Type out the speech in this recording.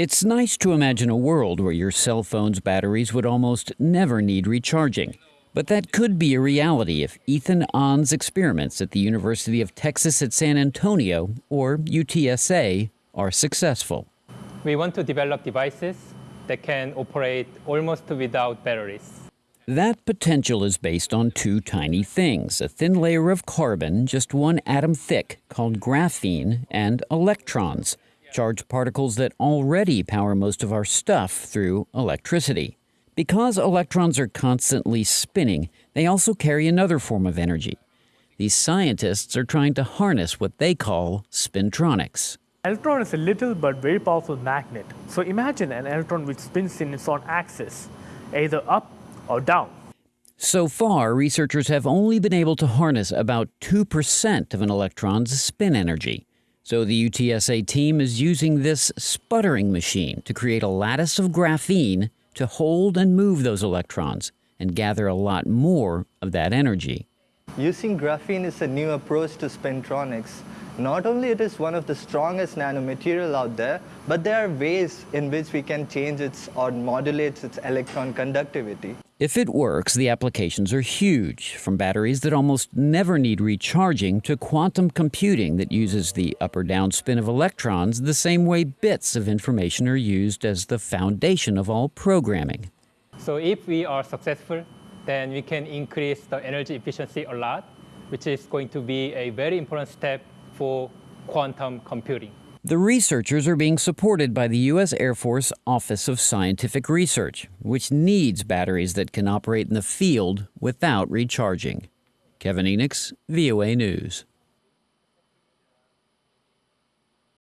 It's nice to imagine a world where your cell phone's batteries would almost never need recharging. But that could be a reality if Ethan Ahn's experiments at the University of Texas at San Antonio, or UTSA, are successful. We want to develop devices that can operate almost without batteries. That potential is based on two tiny things a thin layer of carbon, just one atom thick, called graphene, and electrons charged particles that already power most of our stuff through electricity. Because electrons are constantly spinning, they also carry another form of energy. These scientists are trying to harness what they call spintronics. Electron is a little but very powerful magnet. So imagine an electron which spins in its own axis, either up or down. So far, researchers have only been able to harness about 2% of an electron's spin energy. So the UTSA team is using this sputtering machine to create a lattice of graphene to hold and move those electrons and gather a lot more of that energy. Using graphene is a new approach to spintronics. Not only it is one of the strongest nanomaterial out there, but there are ways in which we can change its or modulate its electron conductivity. If it works, the applications are huge, from batteries that almost never need recharging to quantum computing that uses the up or down spin of electrons the same way bits of information are used as the foundation of all programming. So if we are successful, then we can increase the energy efficiency a lot, which is going to be a very important step for quantum computing. The researchers are being supported by the U.S. Air Force Office of Scientific Research, which needs batteries that can operate in the field without recharging. Kevin Enochs, VOA News.